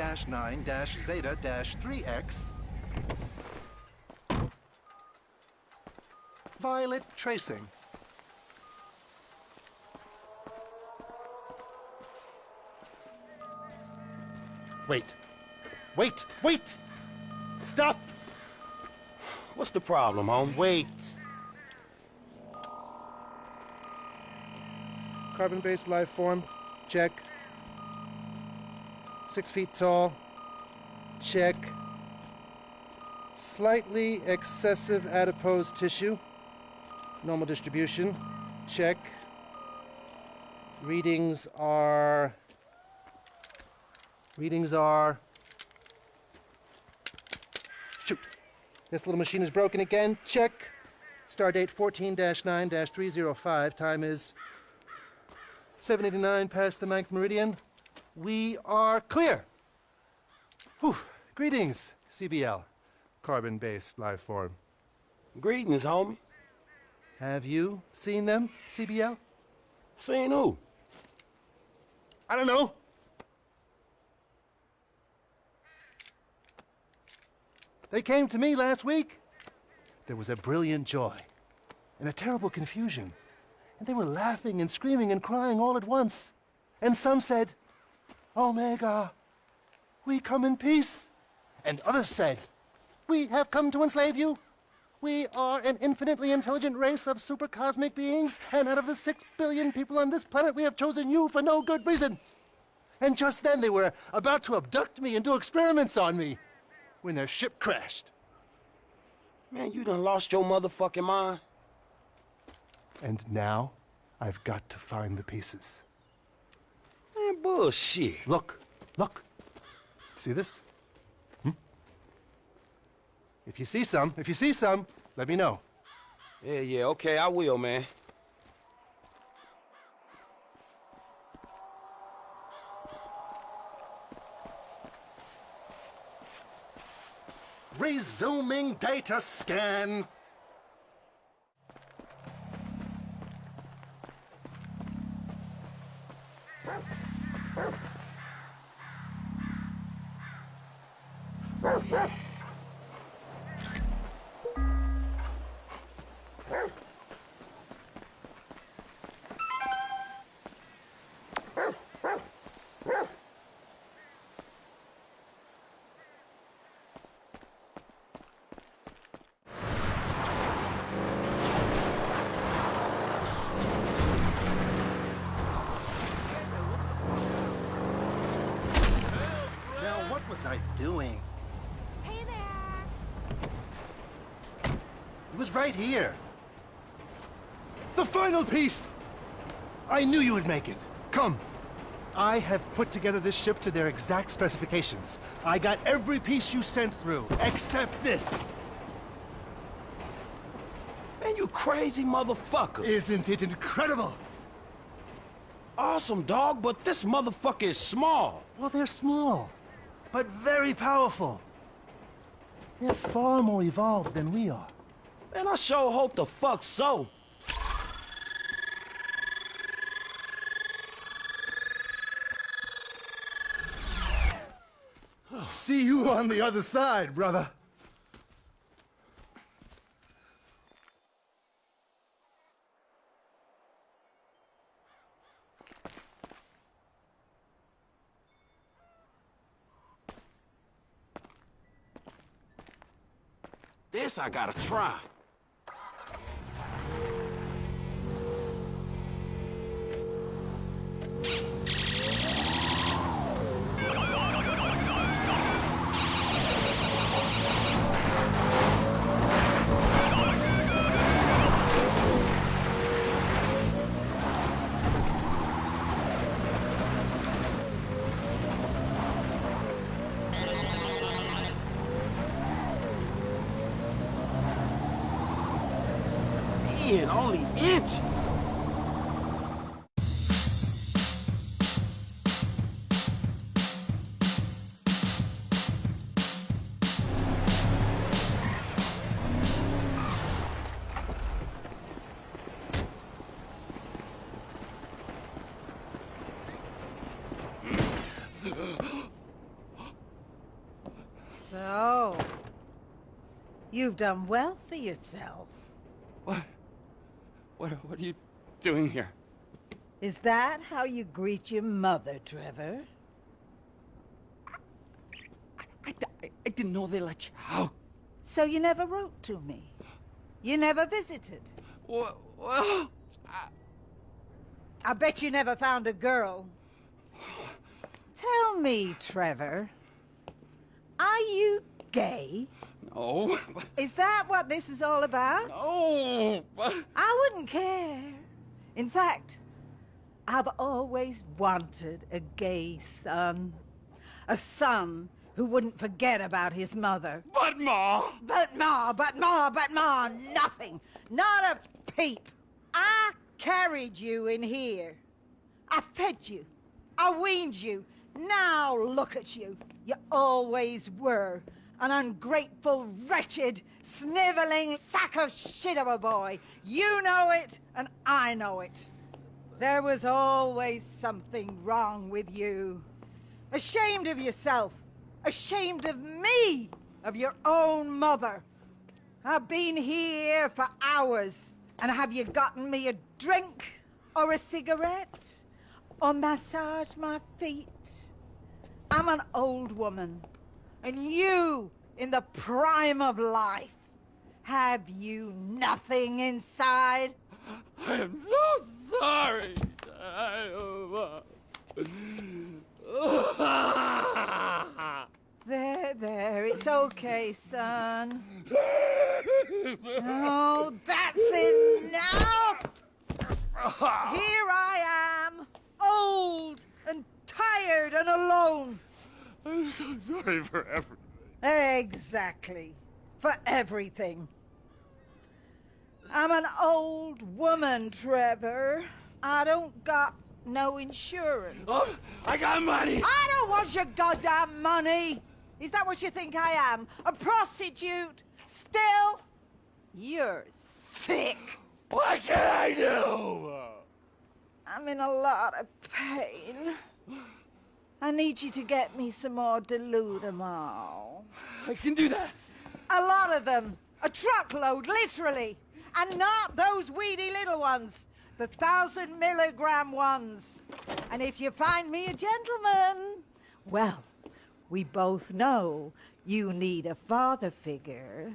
log 8-9-zeta-3x violet tracing. Wait. Wait! Wait! Stop! What's the problem, home? Wait. Carbon-based life form, check. Six feet tall, check. Slightly excessive adipose tissue, normal distribution, check. Readings are... Readings are... Shoot. This little machine is broken again, check. Star date 14-9-305, time is 789 past the ninth meridian. We are clear. Whew. Greetings, CBL, carbon-based life form. Greetings, homie. Have you seen them, CBL? Seen who? I don't know. They came to me last week. There was a brilliant joy and a terrible confusion. And they were laughing and screaming and crying all at once. And some said, Omega, we come in peace. And others said, We have come to enslave you. We are an infinitely intelligent race of supercosmic beings, and out of the six billion people on this planet, we have chosen you for no good reason. And just then they were about to abduct me and do experiments on me when their ship crashed. Man, you done lost your motherfucking mind. And now I've got to find the pieces. Bullshit. Look, look. See this? Hmm? If you see some, if you see some, let me know. Yeah, yeah, okay, I will, man. Resuming data scan. Now, right here. The final piece! I knew you would make it. Come. I have put together this ship to their exact specifications. I got every piece you sent through, except this. Man, you crazy motherfucker. Isn't it incredible? awesome, dog, but this motherfucker is small. Well, they're small, but very powerful. They're far more evolved than we are. Man, I sure hope the fuck so. See you on the other side, brother. This I gotta try. You've done well for yourself. What? What, what are you doing here? Is that how you greet your mother, Trevor? I, I, I didn't know they let you out. So you never wrote to me? You never visited? Well, well I bet you never found a girl. Tell me, Trevor, are you gay? No. Is that what this is all about? No. I wouldn't care. In fact, I've always wanted a gay son. A son who wouldn't forget about his mother. But, Ma! But ma, but ma, but ma, nothing. Not a peep. I carried you in here. I fed you. I weaned you. Now look at you. You always were. An ungrateful, wretched, sniveling sack of shit of a boy. You know it, and I know it. There was always something wrong with you. Ashamed of yourself. Ashamed of me. Of your own mother. I've been here for hours. And have you gotten me a drink? Or a cigarette? Or massage my feet? I'm an old woman. And you, in the prime of life, have you nothing inside? I'm so sorry. There, there, it's okay, son. Oh, that's enough! Here I am, old and tired and alone. I'm so sorry for everything. Exactly. For everything. I'm an old woman, Trevor. I don't got no insurance. Oh, I got money! I don't want your goddamn money! Is that what you think I am? A prostitute? Still? You're sick. What can I do? I'm in a lot of pain. I need you to get me some more Deludamol. I can do that. A lot of them. A truckload, literally. And not those weedy little ones. The thousand milligram ones. And if you find me a gentleman, well, we both know you need a father figure.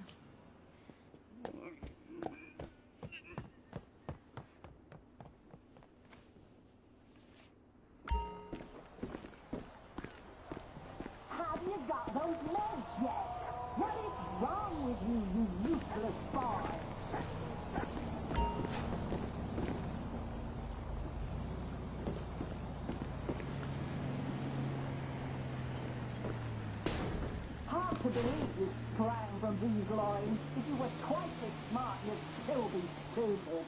These loins. If you were twice as smart, you'd still be stupid.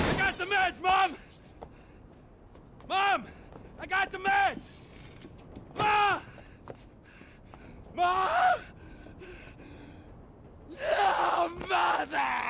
I got the meds, Mom! Mom! I got the meds! Mom! Mom! No, Mother!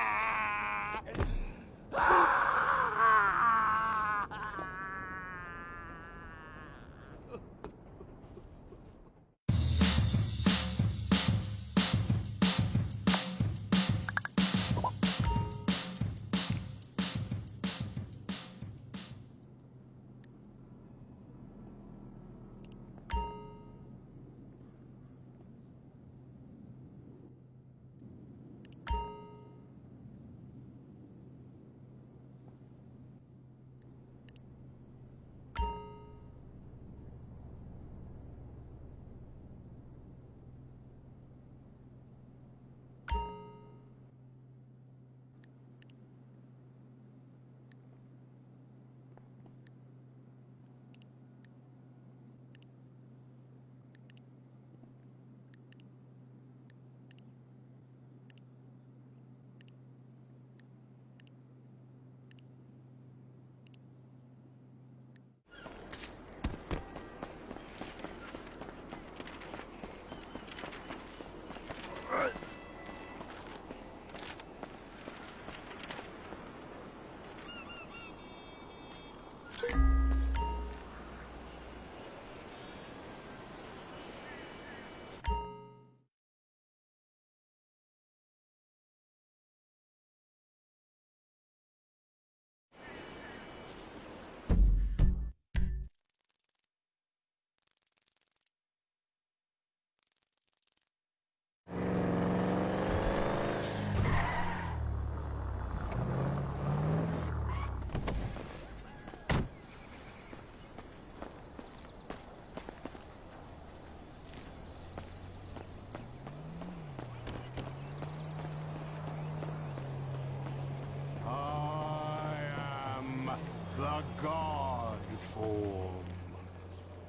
God form.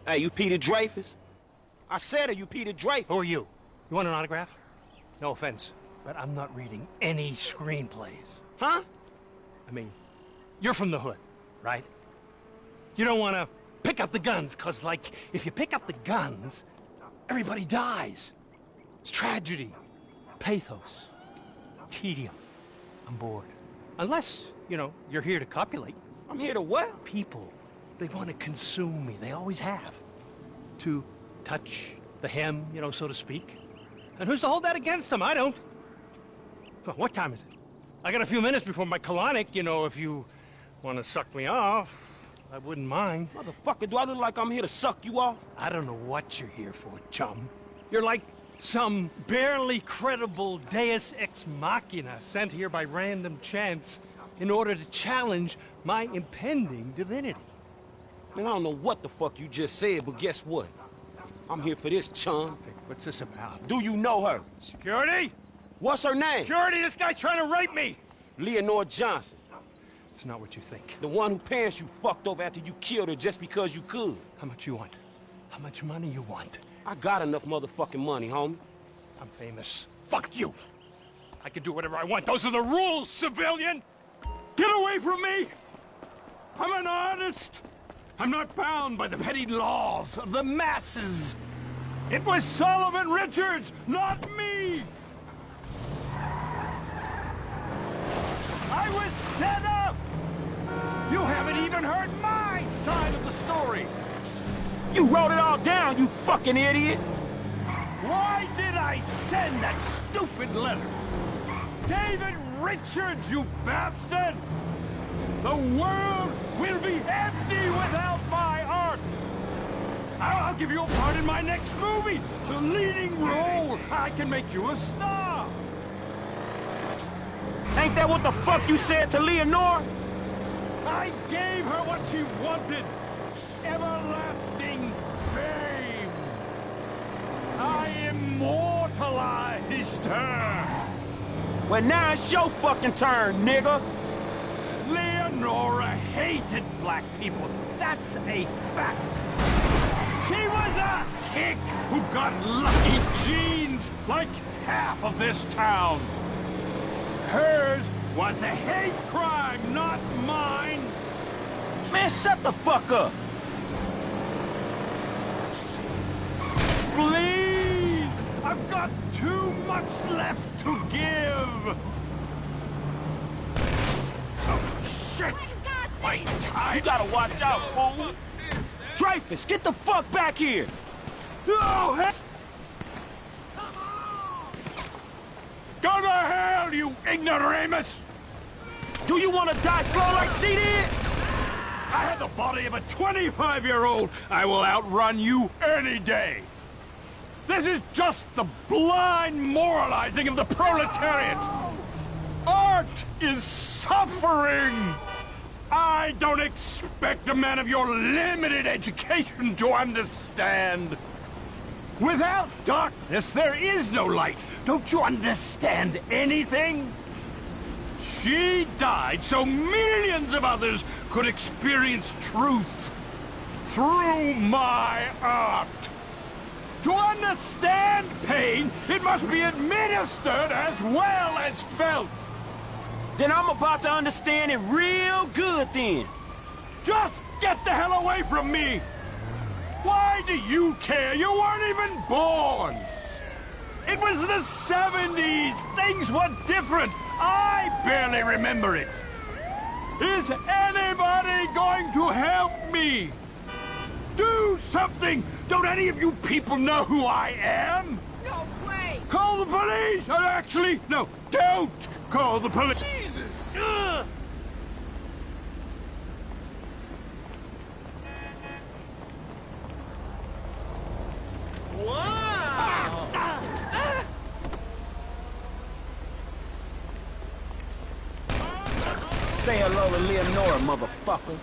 Hey, you Peter Dreyfuss? I said, are you Peter Dreyfuss? Who are you? You want an autograph? No offense, but I'm not reading any screenplays. Huh? I mean, you're from the hood, right? You don't want to pick up the guns, because, like, if you pick up the guns, everybody dies. It's tragedy, pathos, tedium. I'm bored. Unless, you know, you're here to copulate. I'm here to what? People, they want to consume me. They always have. To touch the hem, you know, so to speak. And who's to hold that against them? I don't. Well, what time is it? I got a few minutes before my colonic, you know, if you want to suck me off, I wouldn't mind. Motherfucker, do I look like I'm here to suck you off? I don't know what you're here for, chum. You're like some barely credible deus ex machina sent here by random chance in order to challenge my impending divinity. Man, I don't know what the fuck you just said, but guess what? I'm here for this, chum. Hey, what's this about? Do you know her? Security? What's her name? Security, this guy's trying to rape me! Leonora Johnson. It's not what you think. The one who pants you fucked over after you killed her just because you could. How much you want? How much money you want? I got enough motherfucking money, homie. I'm famous. Fuck you! I can do whatever I want. Those are the rules, civilian! Get away from me! I'm an artist! I'm not bound by the petty laws of the masses! It was Solomon Richards, not me! I was set up! You haven't even heard my side of the story! You wrote it all down, you fucking idiot! Why did I send that stupid letter? David Richards, you bastard! The world will be empty without my art! I'll, I'll give you a part in my next movie! The leading role! I can make you a star! Ain't that what the fuck you said to Leonora? I gave her what she wanted! Everlasting fame! I immortalized her! Well, now it's your fucking turn, nigga! Leonora hated black people. That's a fact. She was a hick who got lucky genes like half of this town. Hers was a hate crime, not mine. Man, shut the fuck up! Please! I've got too much left to give. Oh, shit! My time! You gotta watch out, fool! Dreyfuss, get the fuck back here! Oh, hell! Go to hell, you ignoramus! Do you wanna die slow like she did? I have the body of a 25-year-old. I will outrun you any day. This is just the blind moralizing of the proletariat. Art is suffering. I don't expect a man of your limited education to understand. Without darkness, there is no light. Don't you understand anything? She died so millions of others could experience truth through my art. To understand pain, it must be administered as well as felt. Then I'm about to understand it real good then. Just get the hell away from me! Why do you care? You weren't even born! It was the 70s! Things were different! I barely remember it! Is anybody going to help me? Do something! Don't any of you people know who I am? No way! Call the police! Or actually, no, don't call the police! Jesus! Ugh. Say hello to Leonora, motherfucker.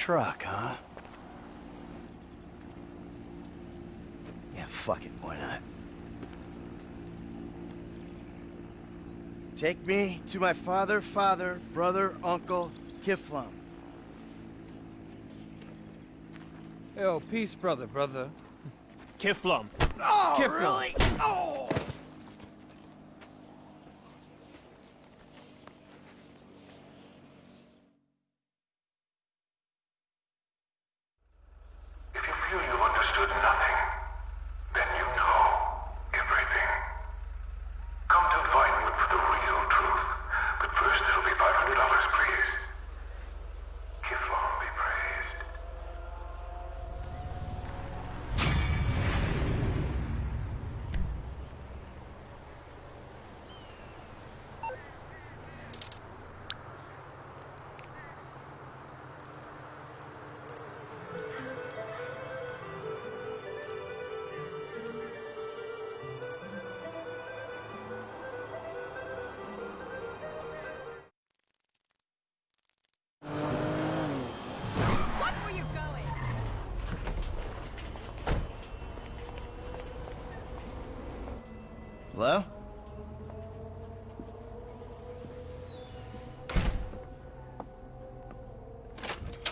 Truck, huh? Yeah, fuck it, why not? Take me to my father, father, brother, uncle, Kifflom. Oh, peace, brother, brother. Kifflom. Oh, Kifflom. really? Oh! Hello?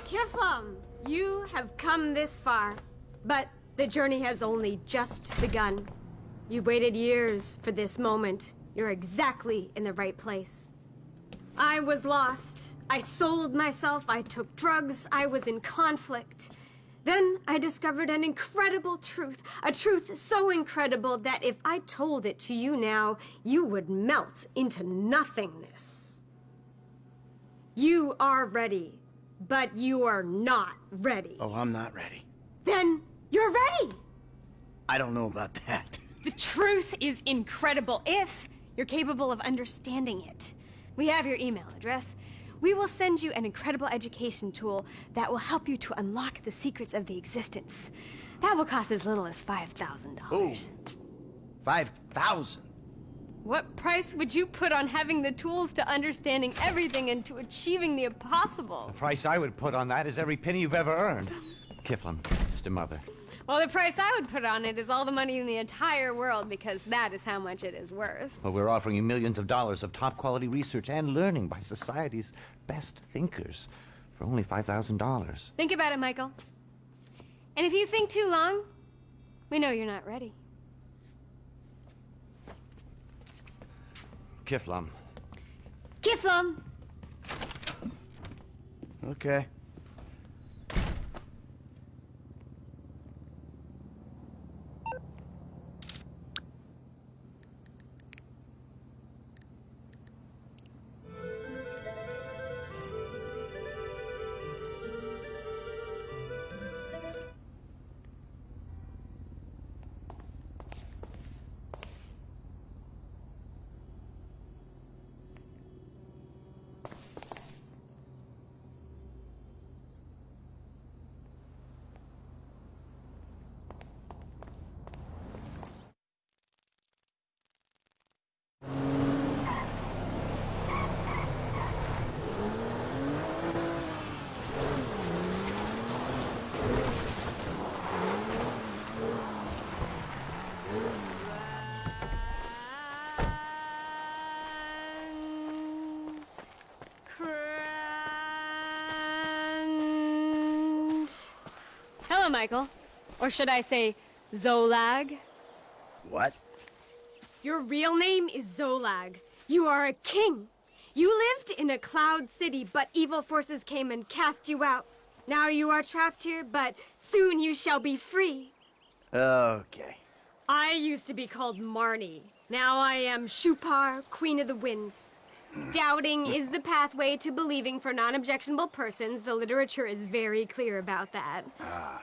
Kifflom, you have come this far, but the journey has only just begun. You waited years for this moment. You're exactly in the right place. I was lost. I sold myself. I took drugs. I was in conflict. Then I discovered an incredible truth. A truth so incredible that if I told it to you now, you would melt into nothingness. You are ready, but you are not ready. Oh, I'm not ready. Then you're ready. I don't know about that. The truth is incredible if you're capable of understanding it. We have your email address. We will send you an incredible education tool that will help you to unlock the secrets of the existence. That will cost as little as $5,000. Five thousand. What price would you put on having the tools to understanding everything and to achieving the impossible? The price I would put on that is every penny you've ever earned. Kifflom, sister mother. Well, the price I would put on it is all the money in the entire world because that is how much it is worth. Well, we're offering you millions of dollars of top quality research and learning by society's best thinkers for only $5,000. Think about it, Michael. And if you think too long, we know you're not ready. Kifflom, Kifflom! Okay. Hello, Michael. Or should I say, Zolag? What? Your real name is Zolag. You are a king. You lived in a cloud city, but evil forces came and cast you out. Now you are trapped here, but soon you shall be free. Okay. I used to be called Marnie. Now I am Shupar, Queen of the Winds. Doubting is the pathway to believing for non-objectionable persons. The literature is very clear about that. Ah.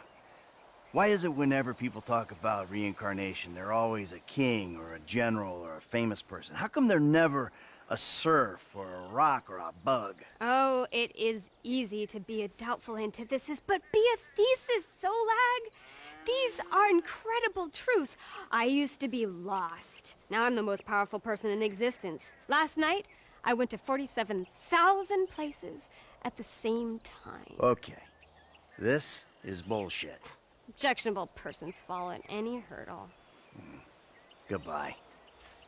Why is it whenever people talk about reincarnation, they're always a king or a general or a famous person? How come they're never a serf or a rock or a bug? Oh, it is easy to be a doubtful antithesis, but be a thesis, Zolag. These are incredible truths. I used to be lost. Now I'm the most powerful person in existence. Last night, I went to 47,000 places at the same time. Okay. This is bullshit. Objectionable persons fall at any hurdle. Hmm. Goodbye.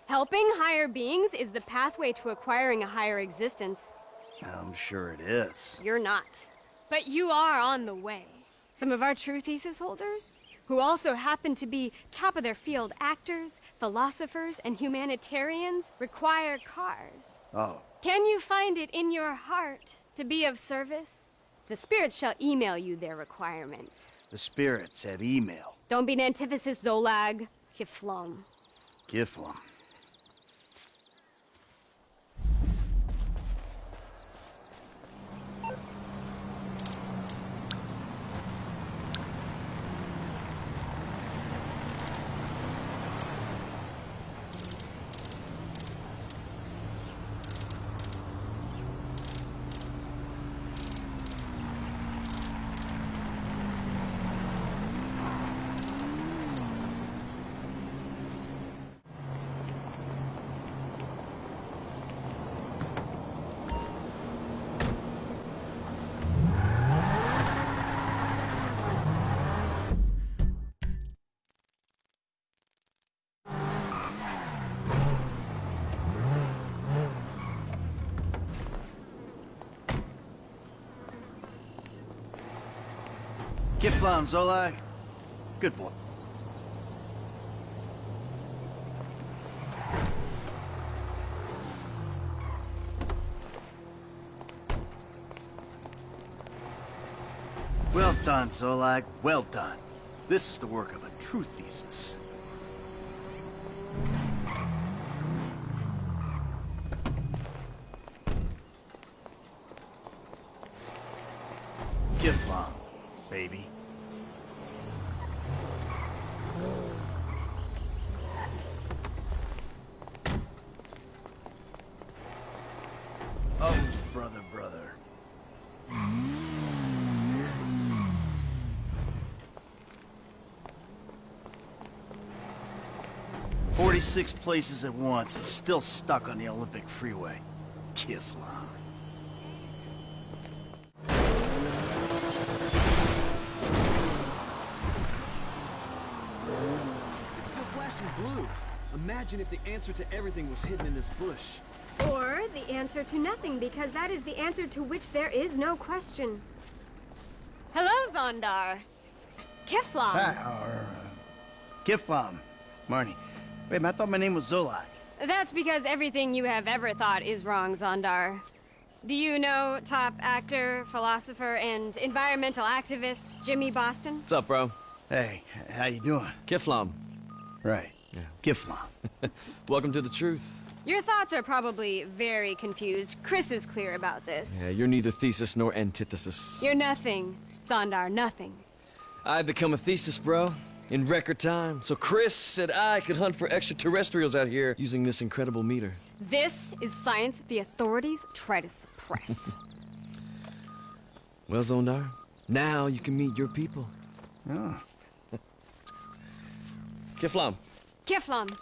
Helping higher beings is the pathway to acquiring a higher existence. I'm sure it is. You're not. But you are on the way. Some of our true thesis holders, who also happen to be top of their field actors, philosophers, and humanitarians, require cars. Oh, Can you find it in your heart to be of service? The spirits shall email you their requirements. The spirits have email. Don't be an antithesis, Zolag. Kifflom. Giflam. Giflam, Zolag. Good boy. Well done, Zolag. Well done. This is the work of a true thesis. Giflam, baby. Oh, brother, brother. Forty-six places at once and still stuck on the Olympic freeway. Kifflom. It's still flashing blue. Imagine if the answer to everything was hidden in this bush. Or the answer to nothing, because that is the answer to which there is no question. Hello, Zondar. Kifflom. Ah, or, uh, Giflam. Marnie. Wait, I thought my name was Zolag. That's because everything you have ever thought is wrong, Zondar. Do you know top actor, philosopher, and environmental activist Jimmy Boston? What's up, bro? Hey, how you doing? Kifflom. Right. Yeah. Giflam. Welcome to the truth. Your thoughts are probably very confused. Chris is clear about this. Yeah, you're neither thesis nor antithesis. You're nothing, Zondar, nothing. I've become a thesis, bro. In record time. So Chris said I could hunt for extraterrestrials out here using this incredible meter. This is science the authorities try to suppress. Well, Zondar, now you can meet your people. Ah. Oh. Kifflom. Kifflom.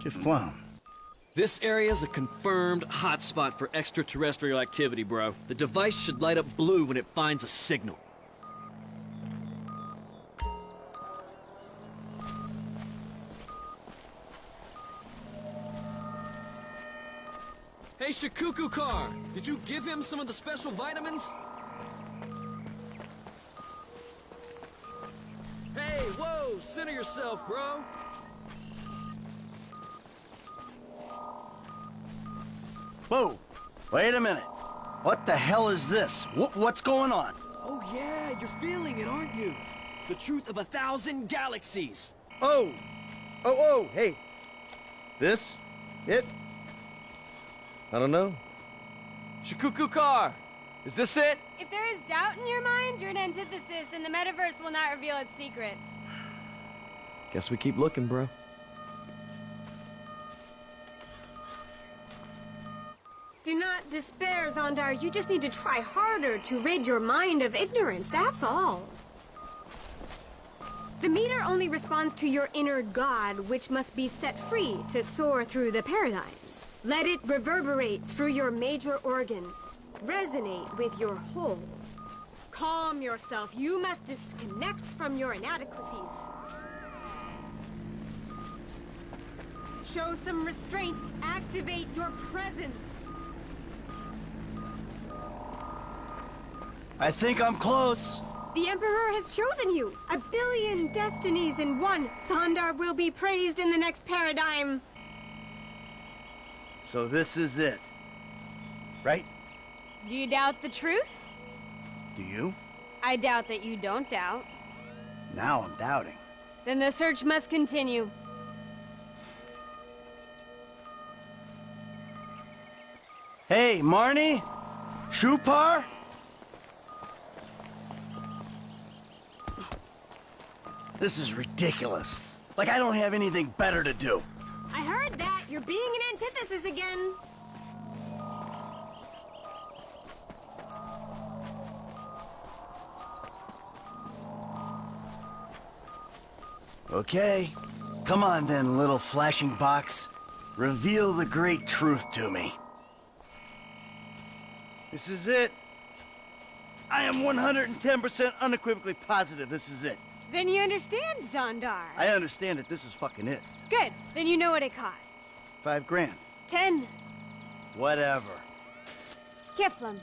Giflam. This area's a confirmed hotspot for extraterrestrial activity, bro. The device should light up blue when it finds a signal. Shikuku Car! Did you give him some of the special vitamins? Hey, whoa! Center yourself, bro! Whoa. Wait a minute. What the hell is this? Wh- what's going on? Oh yeah, you're feeling it, aren't you? The truth of a thousand galaxies. Oh. Oh, oh, hey. This? It? I don't know. Shikuku car. Is this it? If there is doubt in your mind, you're an antithesis, and the metaverse will not reveal its secret. Guess we keep looking, bro. Do not despair, Zondar. You just need to try harder to rid your mind of ignorance, that's all. The meter only responds to your inner god, which must be set free to soar through the paradigms. Let it reverberate through your major organs, resonate with your whole. Calm yourself. You must disconnect from your inadequacies. Show some restraint. Activate your presence. I think I'm close. The Emperor has chosen you. A billion destinies in one. Zondar will be praised in the next paradigm. So this is it. Right? Do you doubt the truth? Do you? I doubt that you don't doubt. Now I'm doubting. Then the search must continue. Hey, Marnie? Shupar? This is ridiculous. Like I don't have anything better to do. I heard. You're being an antithesis again. Okay. Come on then, little flashing box. Reveal the great truth to me. This is it. I am 110% unequivocally positive this is it. Then you understand, Zondar. I understand that this is fucking it. Good. Then you know what it costs. Five grand. Ten. Whatever. Kifflom.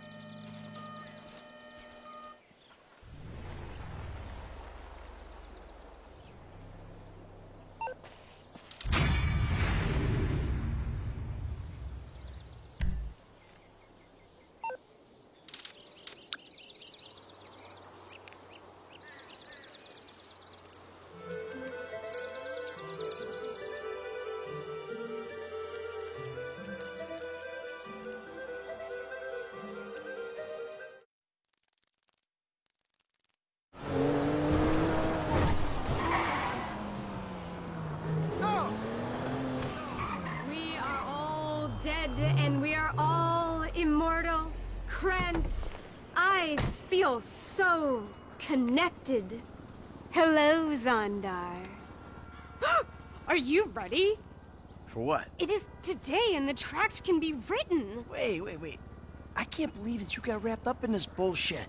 Connected. Hello, Zondar. are you ready? For what? It is today and the tract can be written. Wait, wait, wait. I can't believe that you got wrapped up in this bullshit.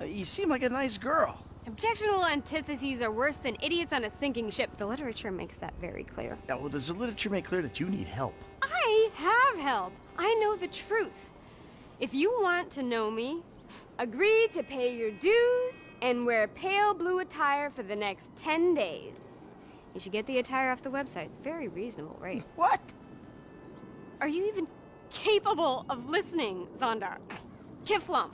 Uh, you seem like a nice girl. Objectionable antitheses are worse than idiots on a sinking ship. The literature makes that very clear. Yeah, well, does the literature make clear that you need help? I have help. I know the truth. If you want to know me, agree to pay your dues and wear pale blue attire for the next 10 days. You should get the attire off the website. It's very reasonable, right? What? Are you even capable of listening, Zondar? Kifflom.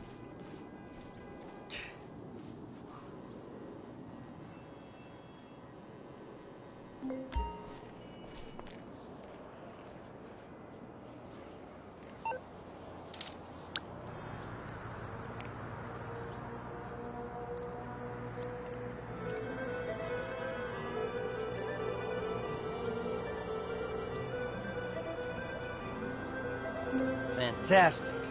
Fantastic.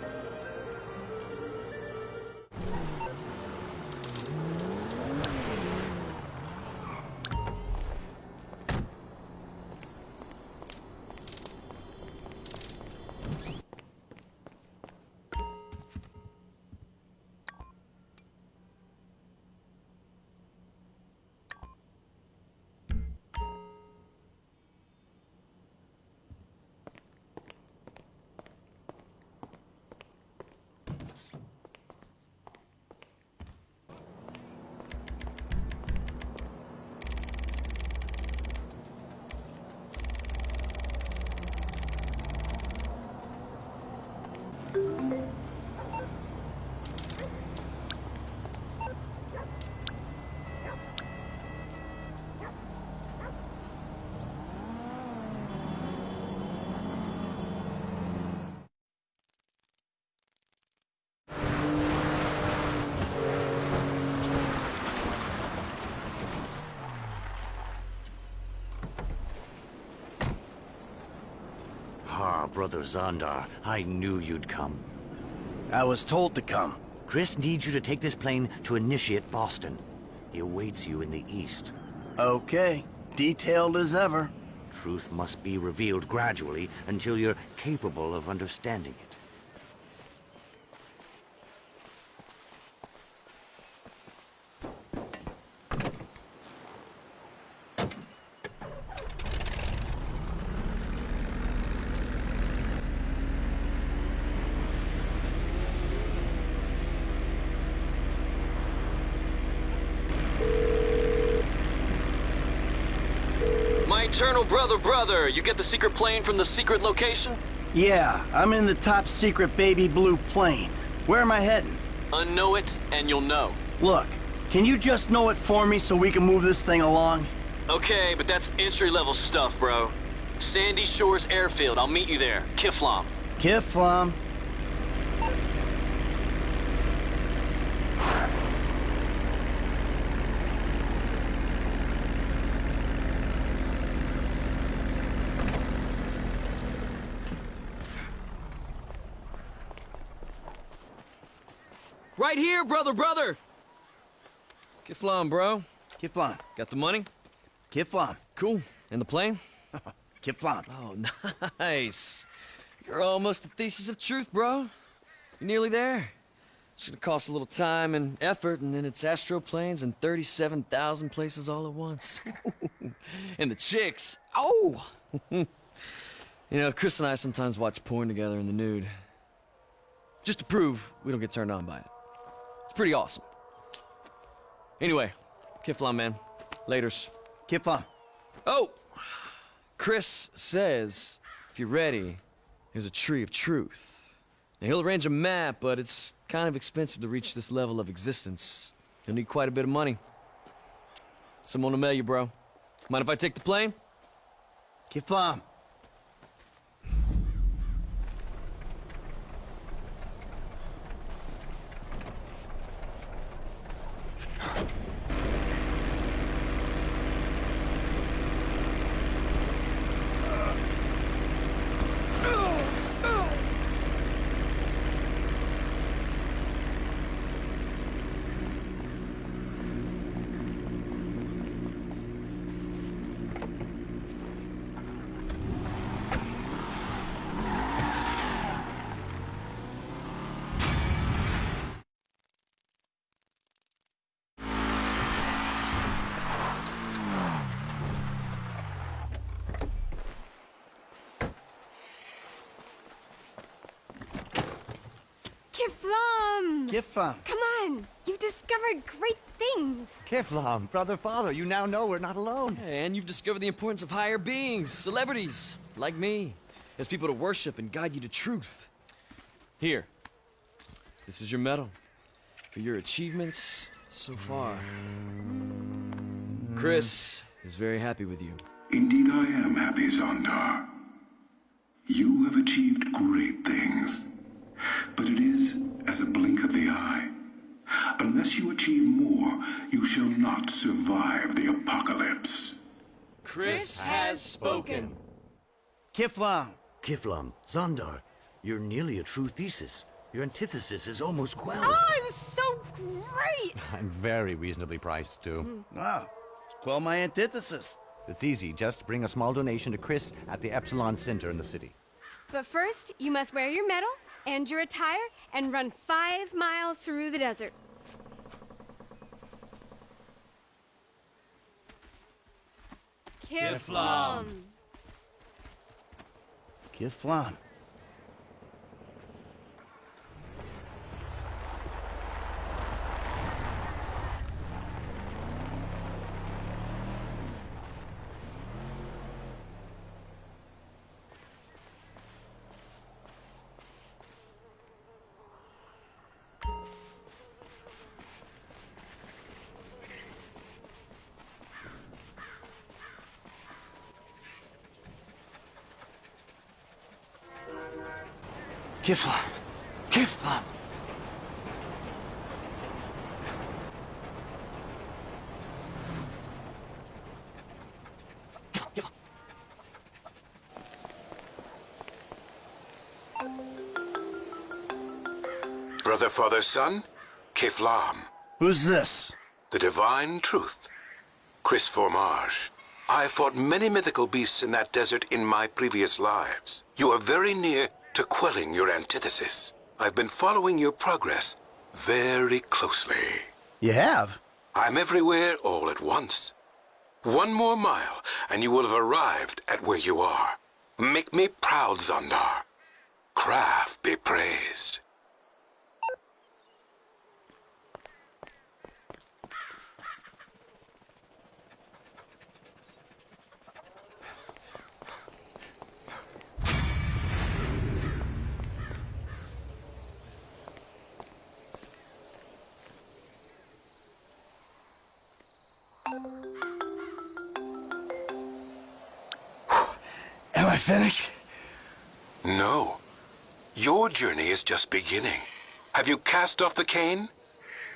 Ah, Brother Zondar, I knew you'd come. I was told to come. Cris needs you to take this plane to Initiate Boston. He awaits you in the east. Okay. Detailed as ever. Truth must be revealed gradually until you're capable of understanding it. Eternal brother, brother, you get the secret plane from the secret location? Yeah, I'm in the top secret baby blue plane. Where am I heading? Unknow it, and you'll know. Look, can you just know it for me so we can move this thing along? Okay, but that's entry-level stuff, bro. Sandy Shores Airfield, I'll meet you there. Kifflom. Kifflom. Right here, brother, brother! Kifflom, bro. Kifflom. Got the money? Kifflom. Cool. And the plane? Kifflom. Oh, nice. You're almost the thesis of truth, bro. You're nearly there. It's gonna cost a little time and effort, and then it's astral planes and 37,000 places all at once. and the chicks, oh! you know, Cris and I sometimes watch porn together in the nude. Just to prove we don't get turned on by it. It's pretty awesome. Anyway, Kifflom, man. Laters. Kifflom. Oh! Cris says, if you're ready, there's a tree of truth. Now, he'll arrange a map, but it's kind of expensive to reach this level of existence. You'll need quite a bit of money. Someone will mail you, bro. Mind if I take the plane? Kifflom. Kifflom! Kifflom. Come on! You've discovered great things! Kifflom, brother, father, you now know we're not alone. And you've discovered the importance of higher beings, celebrities, like me, as people to worship and guide you to truth. Here, this is your medal for your achievements so far. Cris is very happy with you. Indeed I am happy, Zondar. You have achieved great things. But it is as a blink of the eye. Unless you achieve more, you shall not survive the apocalypse. Cris has spoken. Kifflom. Kifflom, Zondar, you're nearly a true thesis. Your antithesis is almost quelled. Oh, it was so great! I'm very reasonably priced, too. Wow. Quell my antithesis. It's easy. Just bring a small donation to Cris at the Epsilon Center in the city. But first, you must wear your medal and your attire and run five miles through the desert. Kifflom. Kifflom. Kifflom. Kifflom. Brother, father, son, Kifflom, Who's this? the divine truth. Cris Formage. I fought many mythical beasts in that desert in my previous lives. You are very near to quelling your antithesis. I've been following your progress very closely. You have? I'm everywhere all at once. One more mile, and you will have arrived at where you are. Make me proud, Zondar. Kraff be praised. Am I finished? No. Your journey is just beginning. Have you cast off the cane?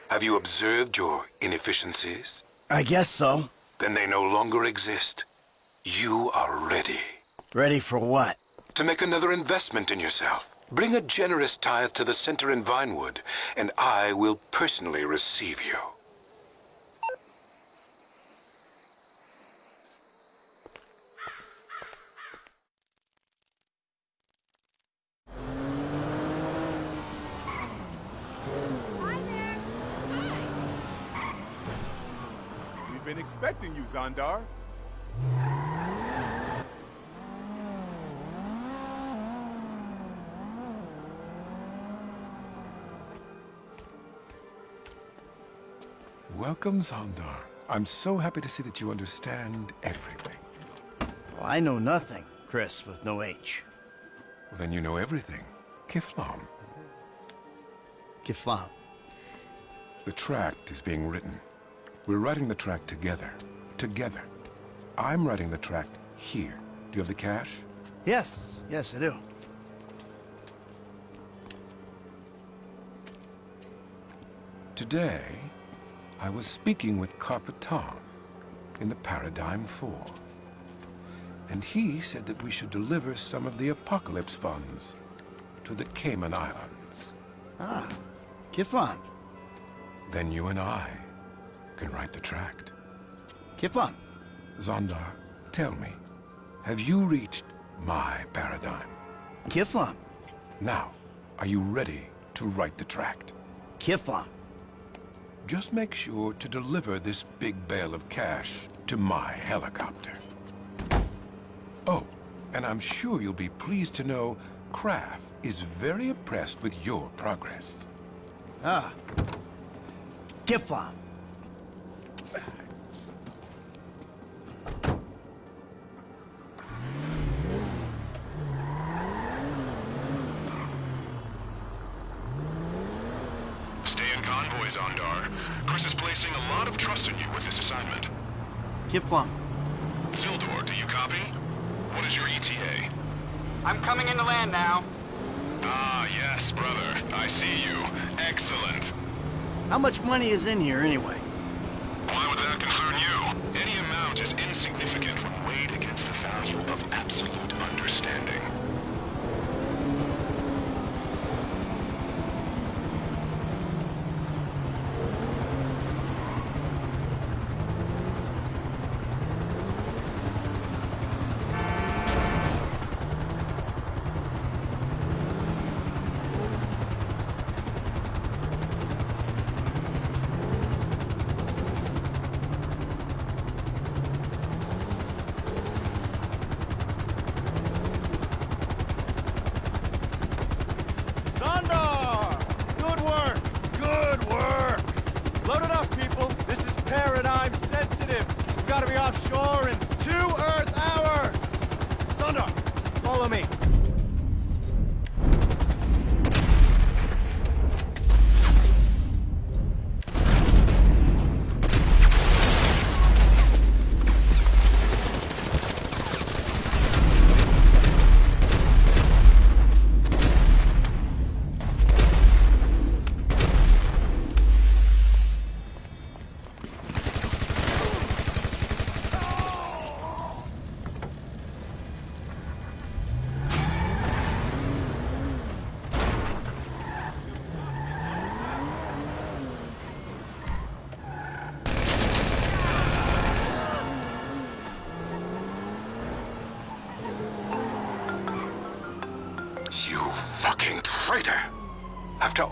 Have you observed your inefficiencies? I guess so. Then they no longer exist. You are ready. Ready for what? To make another investment in yourself. Bring a generous tithe to the center in Vinewood, and I will personally receive you. Been expecting you, Zondar. Welcome, Zondar. I'm so happy to see that you understand everything. Well, I know nothing, Cris, with no H. Well, then you know everything. Kifflom. Kifflom. The tract is being written. We're writing the tract together. Together. I'm writing the tract here. Do you have the cash? Yes, yes, I do. Today, I was speaking with Carpetan in the Paradigm 4. And he said that we should deliver some of the Apocalypse funds to the Cayman Islands. Ah, Kifflom. Then you and I can write the tract. Kifflom. Zondar, tell me, have you reached my paradigm? Kifflom. Now, are you ready to write the tract? Kifflom. Just make sure to deliver this big bale of cash to my helicopter. Oh, and I'm sure you'll be pleased to know Kraff is very impressed with your progress. Ah. Kifflom. Stay in convoy, Zondar. Cris is placing a lot of trust in you with this assignment. Kifflom. Sildor, do you copy? What is your ETA? I'm coming into land now. Ah, yes, brother. I see you. Excellent. How much money is in here anyway?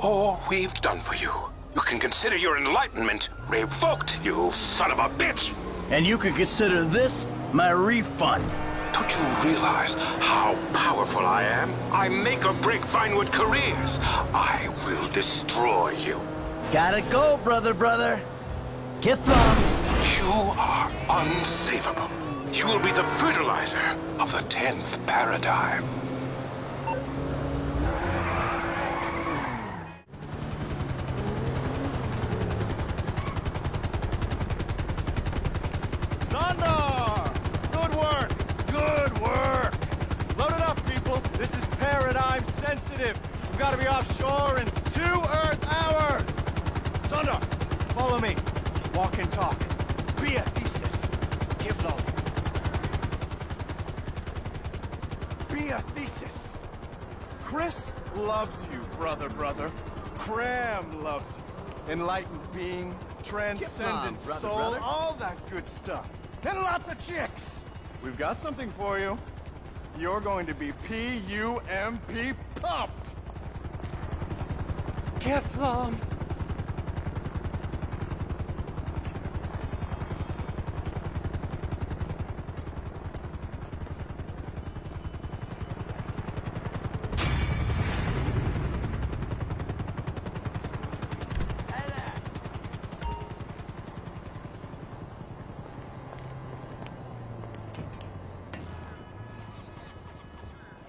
All we've done for you, you can consider your enlightenment revoked, you son of a bitch! And you can consider this my refund. Don't you realize how powerful I am? I make or break Vinewood careers. I will destroy you. Gotta go, brother, brother. Get Kifflom. You are unsavable. You will be the fertilizer of the 10th paradigm. Zondar! Good work! Good work! Sensitive. We've got to be offshore in two Earth hours. Zondar, follow me. Walk and talk. Be a thesis. Give love. Be a thesis. Cris loves you, brother, brother. Cram loves you. Enlightened being, transcendent brother, soul, brother. all that good stuff. And lots of chicks. We've got something for you. You're going to be P-U-M-P pumped. Kifflom!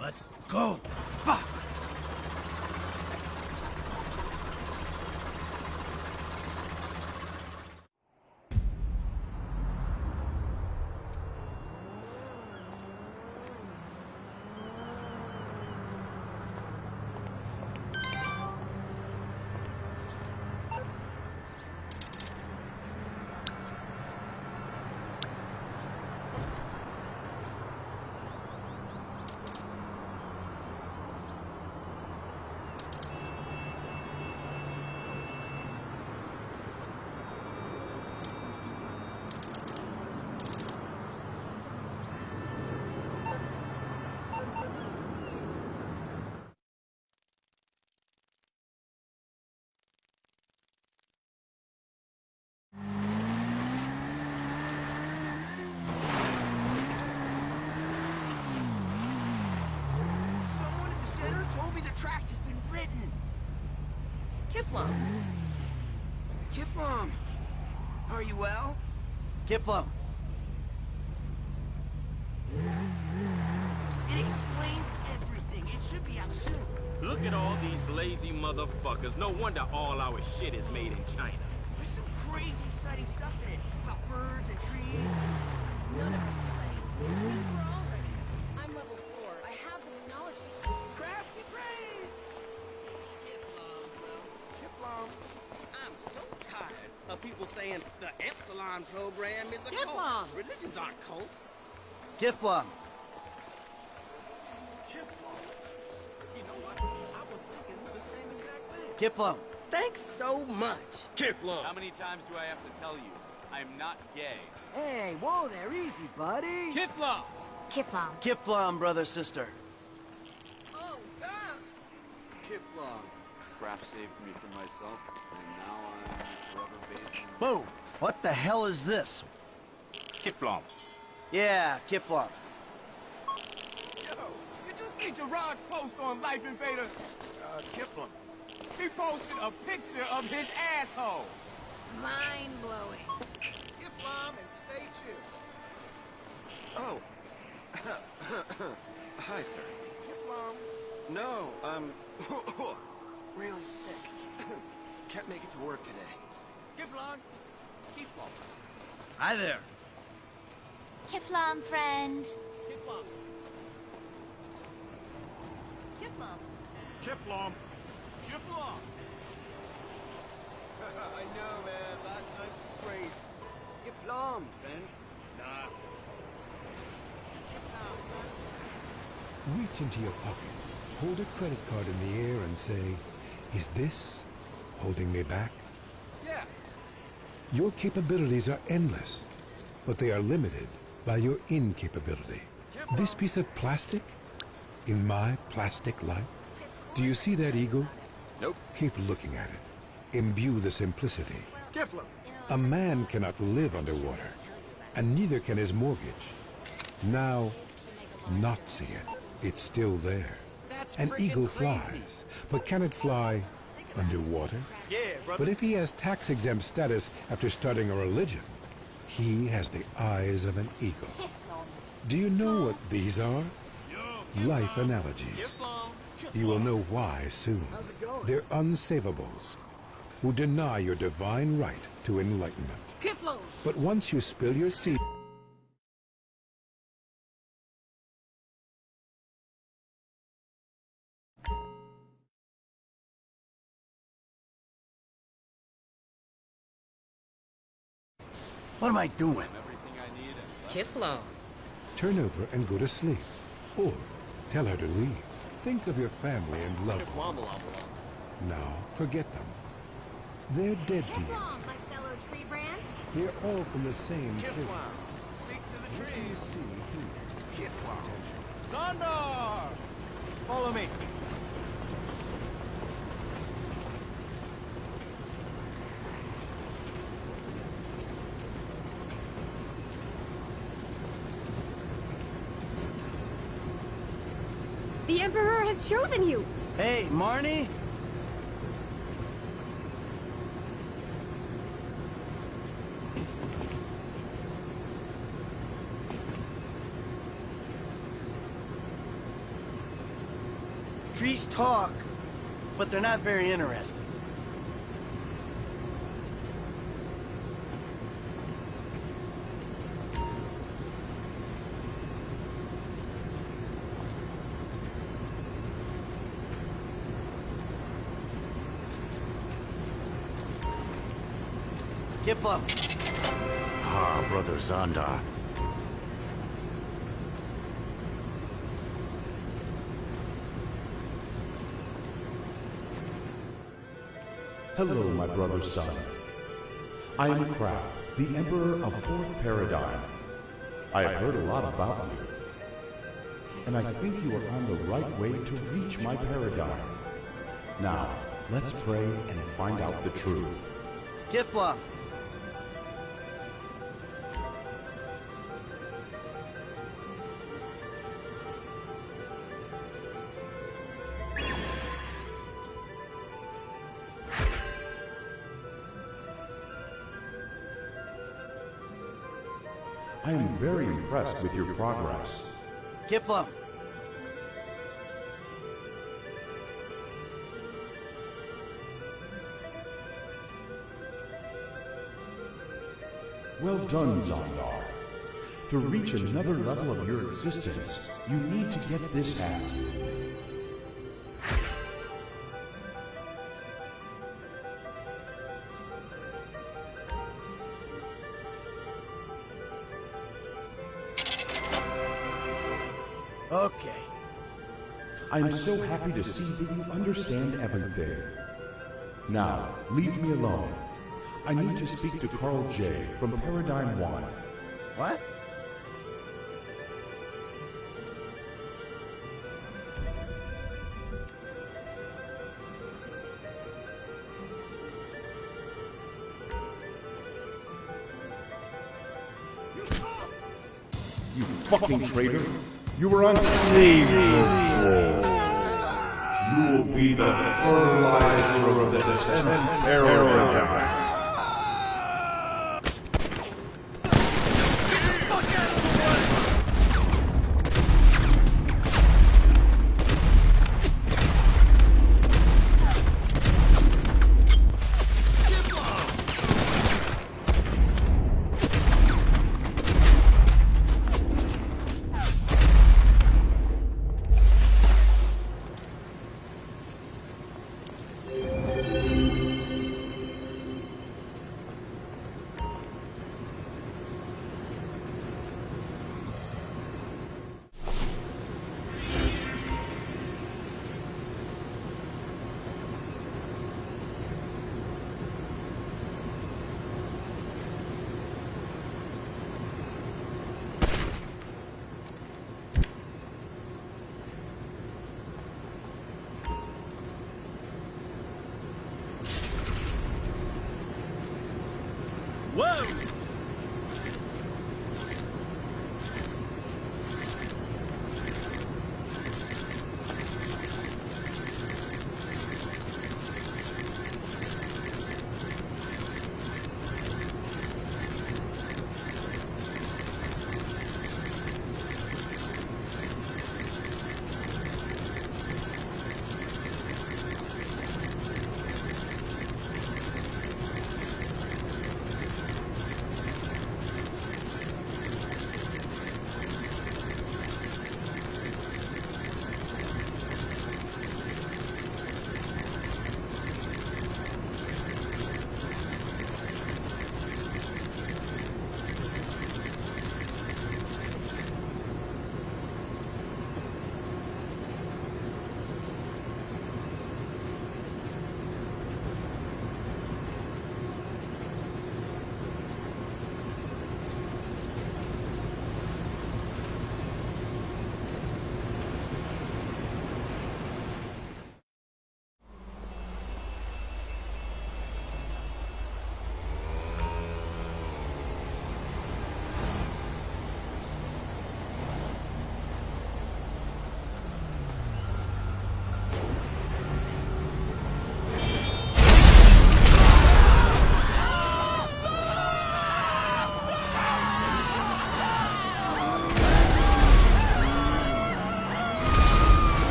Let's go. Fuck. Someone at the center told me the tract has been ridden. Kifflom. Kifflom, are you well? Kifflom. It explains everything. It should be out soon. Look at all these lazy motherfuckers. No wonder all our shit is made in China. There's some crazy, exciting stuff in it about birds and trees. None of us are ready, which means we're all Epsilon program is a Kifflom! cult. Religions aren't cults. Kifflom. You know what? I was thinking the same exact thing. Kifflom. Thanks so much. Kifflom. How many times do I have to tell you? I am not gay. Hey, whoa there, easy, buddy. Kifflom! Kifflom. Kifflom, brother, sister. Oh, God. Kifflom. Kraff saved me from myself, and now I'm forever bathed in... Whoa. What the hell is this? Kifflom. Yeah, Kifflom. Yo, did you see Gerard post on LifeInvader? Uh, Kifflom. He posted a picture of his asshole. Mind blowing. Kifflom and stay chill. Oh. Hi, sir. Kifflom, No, I'm really sick. Can't make it to work today. Kifflom, Kifflom. Hi there. Kifflom, friend. Kifflom. Kifflom. Kifflom. Kifflom. I know, man. Last night was crazy. Kifflom, friend. Nah. Reach into your pocket, hold a credit card in the air and say, is this holding me back? Yeah. Your capabilities are endless, but they are limited by your incapability. This piece of plastic in my plastic life? Do you see that eagle? Nope. Keep looking at it. Imbue the simplicity. Kifflom. A man cannot live underwater, and neither can his mortgage. Now, not see it. It's still there. That's An eagle crazy. flies, but can it fly underwater? But if he has tax-exempt status after starting a religion, he has the eyes of an eagle. Do you know what these are? Life analogies. You will know why soon. They're unsavables who deny your divine right to enlightenment. But once you spill your seed... What am I doing? Kifflom. Turn over and go to sleep. Or tell her to leave. Think of your family and loved ones. Now, forget them. They're dead to you. my fellow tree branch. We're all from the same tree. What do you see here? Attention. Zondar! Follow me. Chosen you. Hey, Marnie? Trees talk, but they're not very interesting. Kifflom. Ah, Brother Zondar. Hello, my brother son. I am Kraff, the Emperor of Fourth Paradigm. I have heard a lot about you. And I think you are on the right way to reach my paradigm. Now, let's pray and find out the truth. Kifflom. Impressed with your progress. Kifflom. Well done, Zondar. To reach another level of your existence, you need to get this hat. I am so happy to see that you understand everything. Now, leave me alone. I need to speak to Carl J. from Paradigm 1. What? You fucking traitor! You were unsaved before. You will be the fertilizer of the tenth paradigm.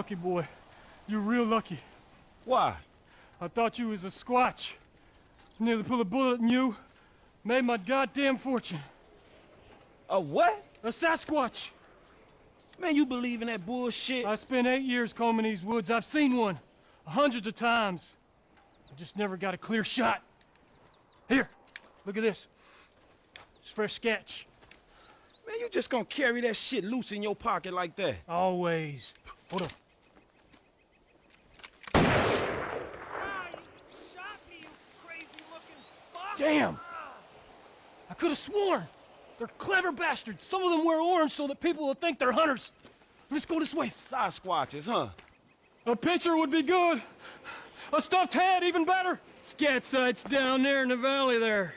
Lucky boy. You're real lucky. Why? I thought you was a squatch. Nearly pulled a bullet in you. Made my goddamn fortune. A what? A Sasquatch. Man, you believe in that bullshit? I spent eight years combing these woods. I've seen one. Hundreds of times. I just never got a clear shot. Here, look at this. It's fresh sketch. Man, you just gonna carry that shit loose in your pocket like that? Always. Hold on. Damn! I could have sworn. They're clever bastards. Some of them wear orange so that people will think they're hunters. Let's go this way. Sasquatches, huh? A picture would be good. A stuffed head, even better. Scat sites down there in the valley there.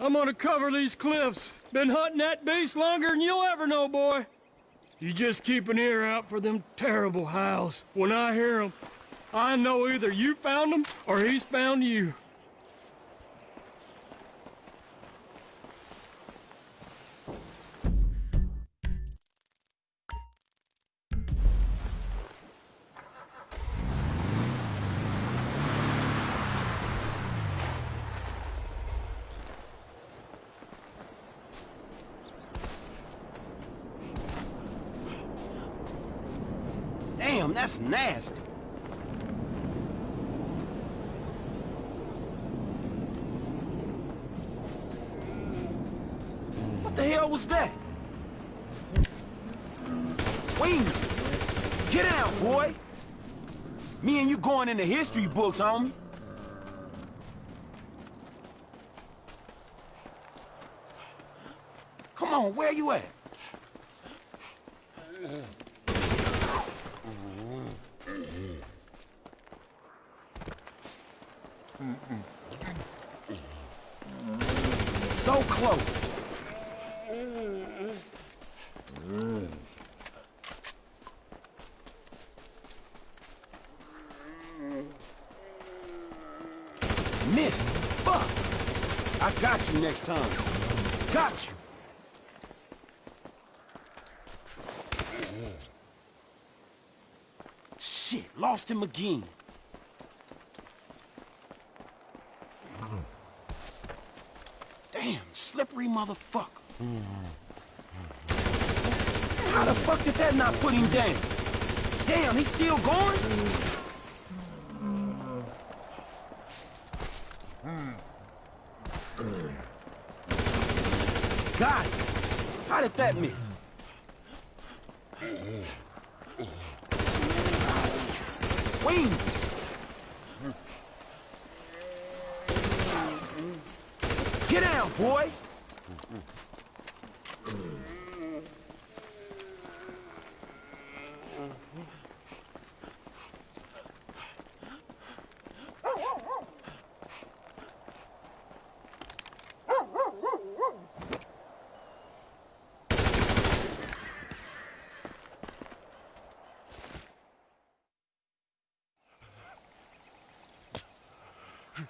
I'm gonna cover these cliffs. Been hunting that beast longer than you'll ever know, boy. You just keep an ear out for them terrible howls. When I hear them, I know either you found them or he's found you. That's nasty. What the hell was that? Wing! Get out, boy! Me and you going in the history books, homie. Come on, where you at? So close. Missed. Fuck. I got you next time. Got you. Him again. Damn, slippery motherfucker. How the fuck did that not put him down? Damn, he's still going? It. How did that miss? Wing! Get down, boy!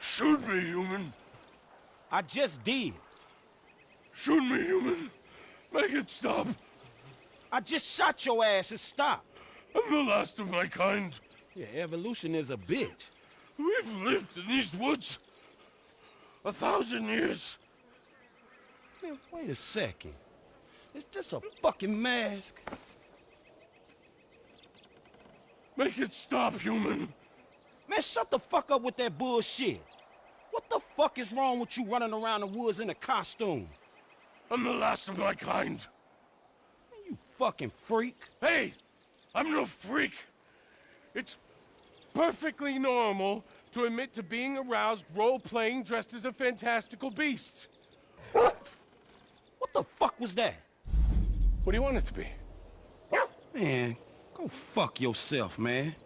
Shoot me, human. I just did. Shoot me, human. Make it stop. I just shot your ass and stopped. I'm the last of my kind. Yeah, evolution is a bitch. We've lived in these woods a thousand years. Man, wait a second. It's just a fucking mask. Make it stop, human. Man, shut the fuck up with that bullshit. What the fuck is wrong with you running around the woods in a costume? I'm the last of my kind. You fucking freak. Hey, I'm no freak. It's perfectly normal to admit to being aroused role-playing dressed as a fantastical beast. What? What the fuck was that? What do you want it to be? Man, go fuck yourself, man.